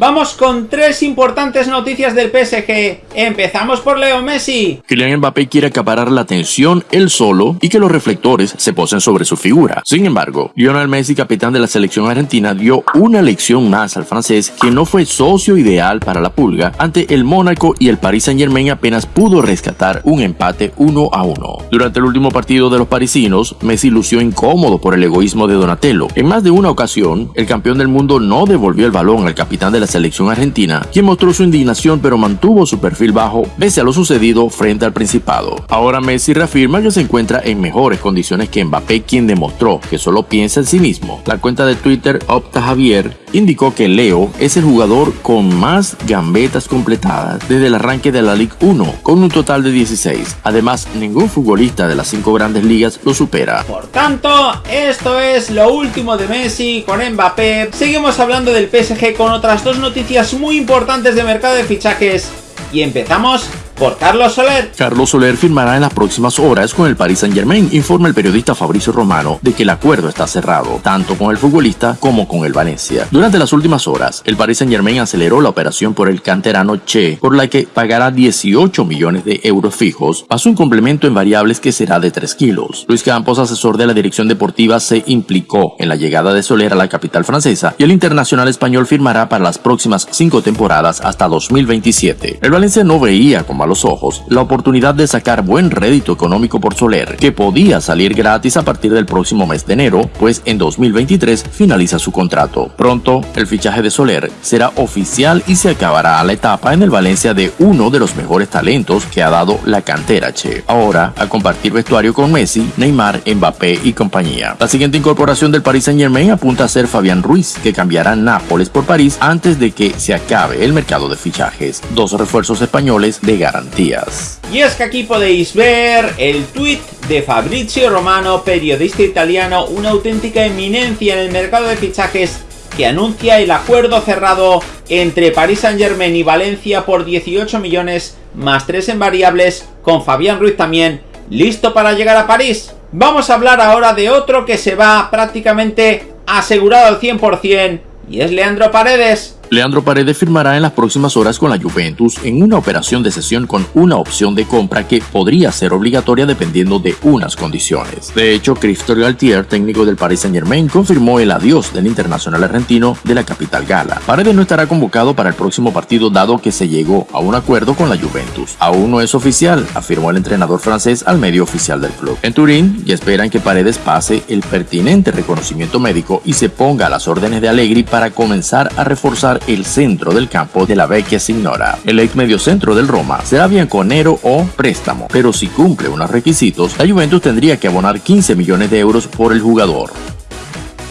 Vamos con tres importantes noticias del PSG. Empezamos por Leo Messi. Kylian Mbappé quiere acaparar la atención él solo y que los reflectores se posen sobre su figura. Sin embargo, Lionel Messi, capitán de la selección argentina, dio una lección más al francés que no fue socio ideal para la pulga ante el Mónaco y el Paris Saint Germain apenas pudo rescatar un empate 1 a 1. Durante el último partido de los parisinos, Messi lució incómodo por el egoísmo de Donatello. En más de una ocasión, el campeón del mundo no devolvió el balón al capitán de la selección argentina, quien mostró su indignación pero mantuvo su perfil bajo pese a lo sucedido frente al Principado. Ahora Messi reafirma que se encuentra en mejores condiciones que Mbappé, quien demostró que solo piensa en sí mismo. La cuenta de Twitter Opta Javier indicó que Leo es el jugador con más gambetas completadas desde el arranque de la Ligue 1, con un total de 16. Además, ningún futbolista de las cinco grandes ligas lo supera. Por tanto, esto es lo último de Messi con Mbappé. Seguimos hablando del PSG con otras dos noticias muy importantes de mercado de fichajes. Y empezamos por Carlos Soler. Carlos Soler firmará en las próximas horas con el Paris Saint Germain, informa el periodista Fabricio Romano de que el acuerdo está cerrado, tanto con el futbolista como con el Valencia. Durante las últimas horas, el Paris Saint Germain aceleró la operación por el canterano Che, por la que pagará 18 millones de euros fijos, más un complemento en variables que será de 3 kilos. Luis Campos, asesor de la dirección deportiva, se implicó en la llegada de Soler a la capital francesa y el internacional español firmará para las próximas cinco temporadas hasta 2027. El Valencia no veía como los ojos la oportunidad de sacar buen rédito económico por Soler, que podía salir gratis a partir del próximo mes de enero, pues en 2023 finaliza su contrato. Pronto, el fichaje de Soler será oficial y se acabará la etapa en el Valencia de uno de los mejores talentos que ha dado la cantera Che. Ahora, a compartir vestuario con Messi, Neymar, Mbappé y compañía. La siguiente incorporación del Paris Saint Germain apunta a ser Fabián Ruiz, que cambiará Nápoles por París antes de que se acabe el mercado de fichajes. Dos refuerzos españoles de y es que aquí podéis ver el tweet de Fabrizio Romano, periodista italiano, una auténtica eminencia en el mercado de fichajes que anuncia el acuerdo cerrado entre Paris Saint Germain y Valencia por 18 millones más 3 en variables, con Fabián Ruiz también listo para llegar a París. Vamos a hablar ahora de otro que se va prácticamente asegurado al 100% y es Leandro Paredes. Leandro Paredes firmará en las próximas horas con la Juventus en una operación de cesión con una opción de compra que podría ser obligatoria dependiendo de unas condiciones. De hecho, Christophe Galtier, técnico del Paris Saint Germain, confirmó el adiós del internacional argentino de la capital gala. Paredes no estará convocado para el próximo partido dado que se llegó a un acuerdo con la Juventus. Aún no es oficial, afirmó el entrenador francés al medio oficial del club. En Turín ya esperan que Paredes pase el pertinente reconocimiento médico y se ponga a las órdenes de Allegri para comenzar a reforzar el centro del campo de la Vecchia Signora. El ex mediocentro del Roma será bianconero o préstamo, pero si cumple unos requisitos, la Juventus tendría que abonar 15 millones de euros por el jugador.